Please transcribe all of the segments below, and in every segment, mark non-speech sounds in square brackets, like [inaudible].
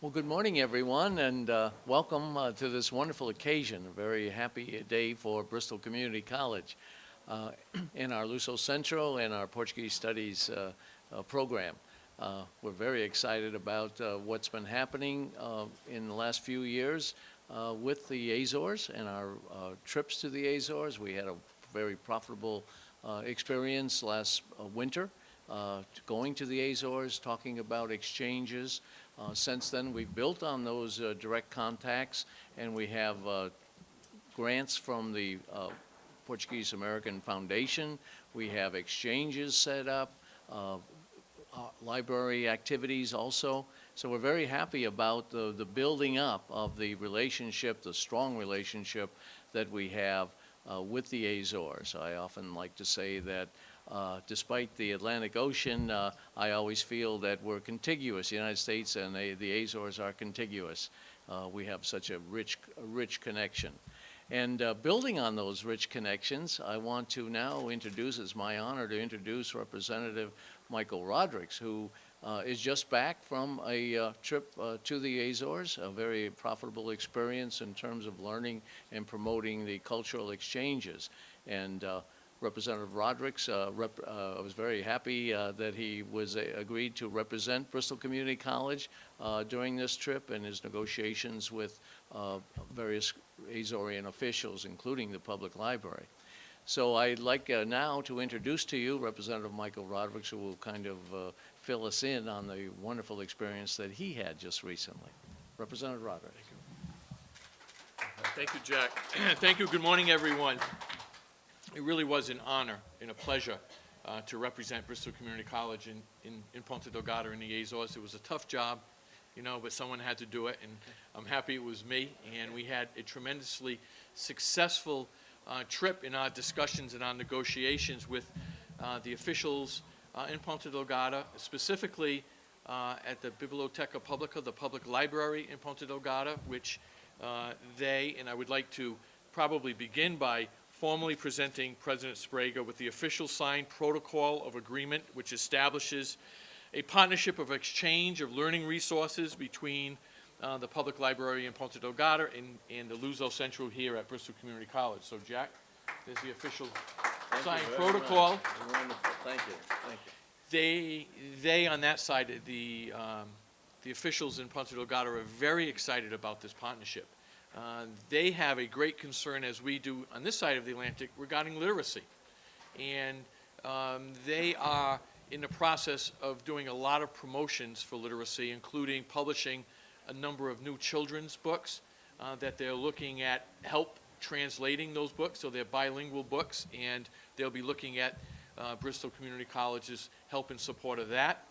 Well, good morning, everyone, and uh, welcome uh, to this wonderful occasion. A very happy day for Bristol Community College uh, [clears throat] in our Luso Centro and our Portuguese Studies uh, uh, program. Uh, we're very excited about what's been happening in the last few years with the Azores and our trips to the Azores. We had a very profitable experience last winter going to the Azores, talking about exchanges. Uh, Since then, we've built on those uh, direct contacts, and we have uh, grants from the uh, Portuguese American Foundation. We have exchanges set up, uh, library activities also. So we're very happy about the, the building up of the relationship, the strong relationship that we have uh, with the Azores. I often like to say that uh, despite the Atlantic Ocean, uh, I always feel that we're contiguous. The United States and the, the Azores are contiguous. Uh, we have such a rich, rich connection. And uh, building on those rich connections, I want to now introduce, it's my honor to introduce Representative Michael Rodericks, who uh, is just back from a uh, trip to the Azores, a very profitable experience in terms of learning and promoting the cultural exchanges. And Representative Rodericks. uh, rep, uh, I was very happy uh, that he was uh, agreed to represent Bristol Community College uh, during this trip and his negotiations with uh, various Azorean officials, including the public library. So I'd like now to introduce to you Representative Michael Rodericks, who will kind of fill us in on the wonderful experience that he had just recently. Representative Rodrigues. Thank you, Jack. [clears throat] Thank you. Good morning, everyone. It really was an honor and a pleasure uh, to represent Bristol Community College in, in, in Ponta Delgada in the Azores. It was a tough job, you know, but someone had to do it, and I'm happy it was me. And we had a tremendously successful uh, trip in our discussions and our negotiations with uh, the officials uh, in Ponta Delgada, specifically uh, at the Biblioteca Publica, the public library in Ponta Delgada, which uh, they, and I would like to probably begin by formally presenting President Sprague with the official signed protocol of agreement which establishes a partnership of exchange of learning resources between uh, the public library in Ponta Delgada and, and the Luso Central here at Bristol Community College. So Jack, there's the official Thank signed protocol. much. Wonderful, thank you, thank you. They, they on that side, the, um, the officials in Ponta Delgada are very excited about this partnership. Uh, They have a great concern, as we do on this side of the Atlantic, regarding literacy. And um, they are in the process of doing a lot of promotions for literacy, including publishing a number of new children's books uh, that they're looking at help translating those books, so they're bilingual books, and they'll be looking at uh, Bristol Community College's help in support of that.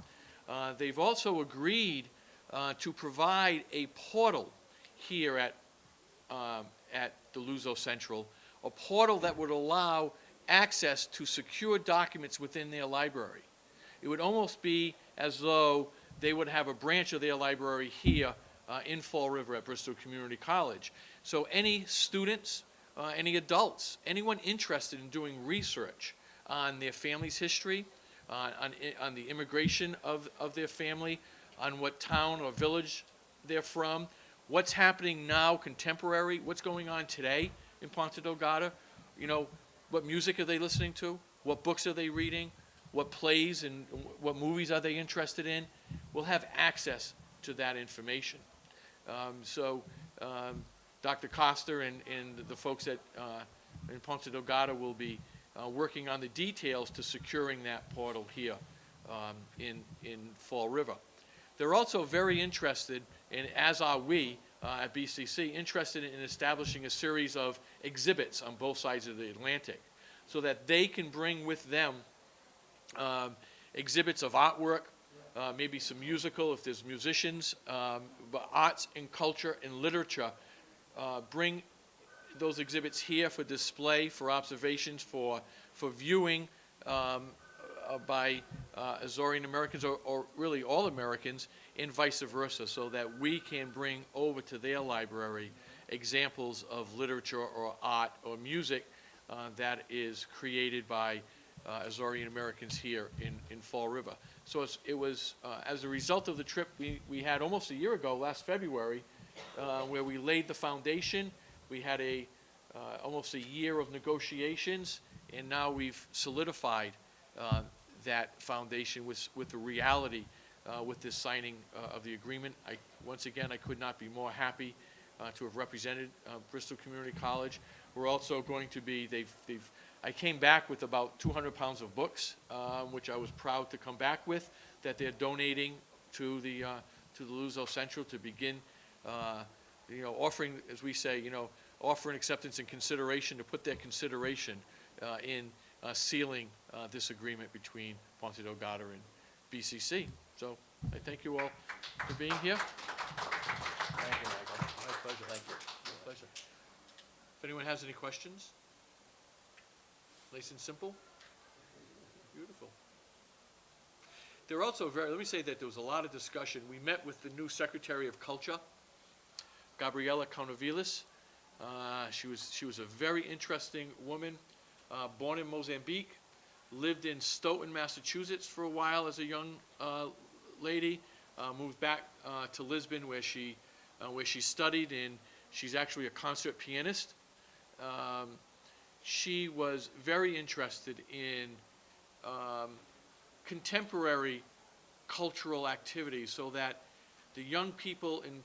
Uh, They've also agreed uh, to provide a portal here at um, at the Luso Central, a portal that would allow access to secure documents within their library. It would almost be as though they would have a branch of their library here uh, in Fall River at Bristol Community College. So any students, uh, any adults, anyone interested in doing research on their family's history, uh, on, on the immigration of, of their family, on what town or village they're from, what's happening now, contemporary, what's going on today in Ponta Delgada. You know, what music are they listening to? What books are they reading? What plays and what movies are they interested in? We'll have access to that information. Um, so, um, Dr. Costa and, and the folks at, uh, in Ponta Delgada will be uh, working on the details to securing that portal here um, in, in Fall River. They're also very interested, and as are we uh, at BCC, interested in establishing a series of exhibits on both sides of the Atlantic so that they can bring with them um, exhibits of artwork, uh, maybe some musical if there's musicians, um, but arts and culture and literature. Uh, bring those exhibits here for display, for observations, for, for viewing um, uh, by uh, Azorean Americans or, or really all Americans and vice versa so that we can bring over to their library examples of literature or art or music uh, that is created by uh, Azorean Americans here in, in Fall River. So it was, uh, as a result of the trip we, we had almost a year ago, last February, uh, where we laid the foundation. We had a, uh, almost a year of negotiations, and now we've solidified uh, that foundation with, with the reality, uh, with this signing uh, of the agreement. I, once again, I could not be more happy uh, to have represented uh, Bristol Community College. We're also going to be, they've, they've, I came back with about 200 pounds of books, um, which I was proud to come back with, that they're donating to the, uh, to the Luso Central to begin, uh, you know, offering, as we say, you know, offering acceptance and consideration, to put their consideration in uh, sealing uh, this agreement between Ponta Delgada and BCC. So I thank you all for being here. Thank you, Michael. My pleasure. Thank you. My pleasure. If anyone has any questions? Nice and simple? Beautiful. There are also very, let me say that there was a lot of discussion. We met with the new Secretary of Culture, Gabriela Canavilhas. Uh, She was, she was a very interesting woman, uh, born in Mozambique, lived in Stoughton, Massachusetts for a while as a young uh, lady, uh, moved back uh, to Lisbon where she, uh, where she studied, and she's actually a concert pianist. Um, She was very interested in um, contemporary cultural activities so that the young people in,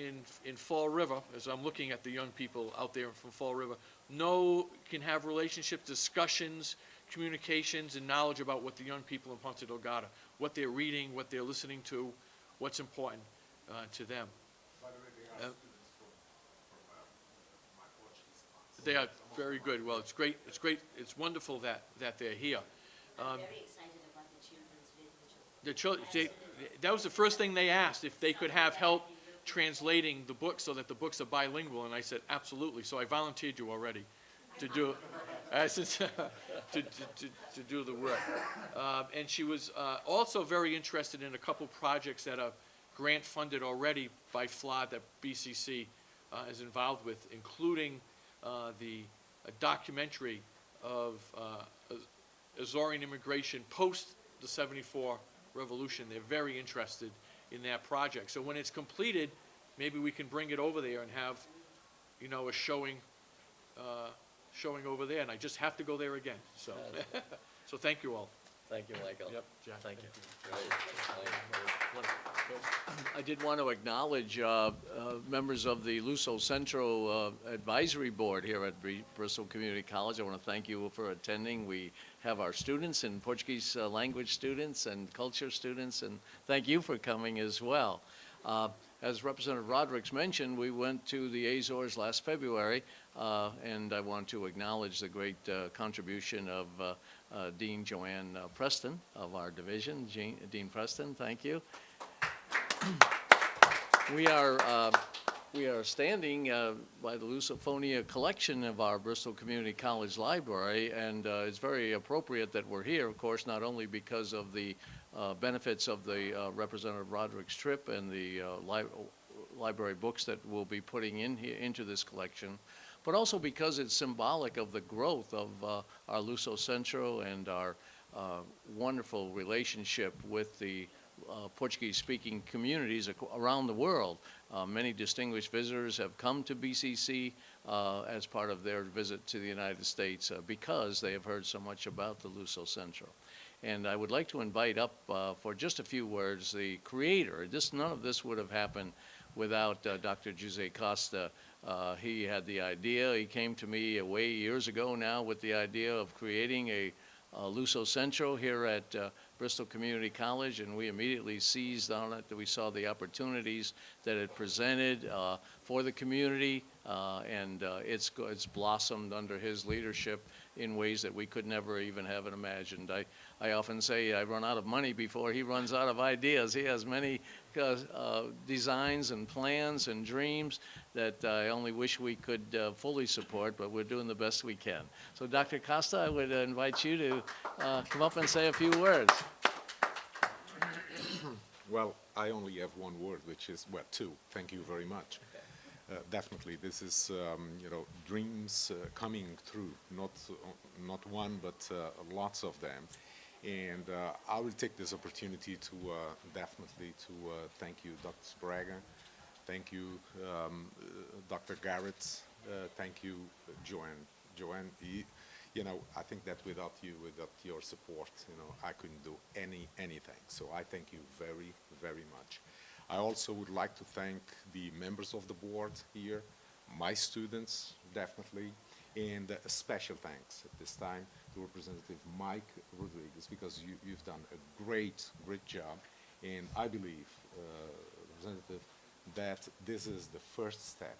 in, in Fall River, as I'm looking at the young people out there from Fall River, know, can have relationships, discussions, communications, and knowledge about what the young people in Ponta Delgada, what they're reading, what they're listening to, what's important uh, to them. By the way, they Uh, are students from, from, uh, my Portuguese class. They are very good. Well, it's great, it's great, it's wonderful that, that they're here. Um, I'm very excited about the children's literature. The chil- they, that was the first thing they asked, if they could have help translating the book so that the books are bilingual, and I said, absolutely, so I volunteered you already to do, [laughs] I said, [laughs] to, to, to, to do the work. Um, and she was, uh, also very interested in a couple projects that are grant-funded already by FLAD that BCC, uh, is involved with, including, uh, the documentary of, uh, Azorean immigration post the 74 revolution. They're very interested in that project. So when it's completed, maybe we can bring it over there and have, you know, a showing, uh, showing over there. And I just have to go there again, so. [laughs] So thank you all. Thank you, Michael. Yep, Jack. Thank you. I did want to acknowledge uh, uh, members of the Luso Central uh, Advisory Board here at Bri- Bristol Community College. I want to thank you for attending. We have our students and Portuguese uh, language students and culture students, and thank you for coming as well. Uh, As Representative Rodrick's mentioned, we went to the Azores last February, uh, and I want to acknowledge the great uh, contribution of uh, Dean Joanne uh, Preston of our division. Jean- Dean Preston, thank you. [clears throat] We are, uh, we are standing uh, by the Lusophonia collection of our Bristol Community College Library, and uh, it's very appropriate that we're here, of course, not only because of the uh, benefits of the Representative Roderick's trip and the li- library books that we'll be putting in here, into this collection, but also because it's symbolic of the growth of uh, our Luso Centro and our uh, wonderful relationship with the uh, Portuguese-speaking communities around the world. Uh, Many distinguished visitors have come to BCC uh, as part of their visit to the United States uh, because they have heard so much about the Luso Centro. And I would like to invite up uh, for just a few words the creator. This, none of this would have happened without uh, Dr. Jose Costa. Uh, He had the idea, he came to me way years ago now with the idea of creating a uh, Luso Centro here at uh, Bristol Community College, and we immediately seized on it. We saw the opportunities that it presented uh, for the community, uh, and uh, it's, it's blossomed under his leadership in ways that we could never even have it imagined. I, I often say I run out of money before he runs out of ideas. He has many uh, uh, designs and plans and dreams that I only wish we could uh, fully support, but we're doing the best we can. So Dr. Costa, I would uh, invite you to uh, come up and say a few words. Well, I only have one word, which is, well, two. Thank you very much. uh, definitely, this is, um, you know, dreams uh, coming true, not, uh, not one, but uh, lots of them. And uh, I will take this opportunity to uh, definitely to uh, thank you, Dr. Sprague, thank you, um, uh, Dr. Garrett, uh, thank you, uh, Joanne. Joanne, you know, I think that without you, without your support, you know, I couldn't do any, anything. So I thank you very, very much. I also would like to thank the members of the board here, my students, definitely, and a special thanks at this time to Representative Mike Rodrigues, because you, you've done a great, great job. And I believe, uh, Representative, that this is the first step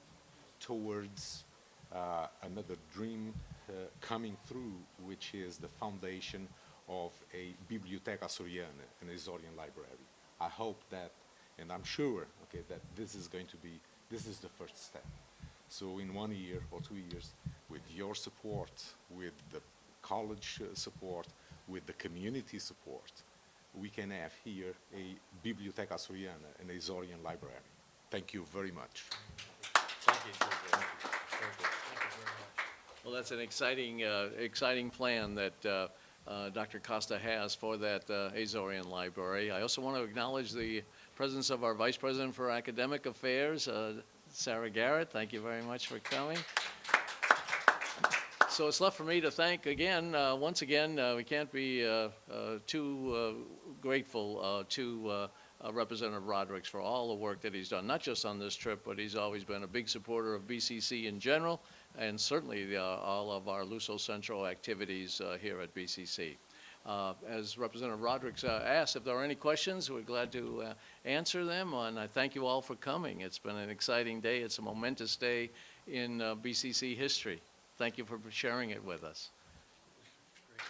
towards uh, another dream uh, coming through, which is the foundation of a Biblioteca Açoriana, an Azorian library. I hope that, and I'm sure, okay, that this is going to be, this is the first step. So in one year or two years, with your support, with the college uh, support, with the community support, we can have here a Biblioteca Açoriana, an Azorian library. Thank you very much. Thank you. Thank you. Well, that's an exciting, uh, exciting plan that uh, uh, Dr. Costa has for that uh, Azorian Library. I also want to acknowledge the presence of our Vice President for Academic Affairs, uh, Sarah Garrett. Thank you very much for coming. So it's left for me to thank again, uh, once again, uh, we can't be uh, uh, too uh, grateful to Representative Rodericks for all the work that he's done, not just on this trip, but he's always been a big supporter of BCC in general, and certainly uh, all of our Luso Central activities here at BCC. Uh, as Representative Roderick's uh, asked, if there are any questions, we're glad to uh, answer them. And I thank you all for coming. It's been an exciting day. It's a momentous day in uh, BCC history. Thank you for sharing it with us. Great.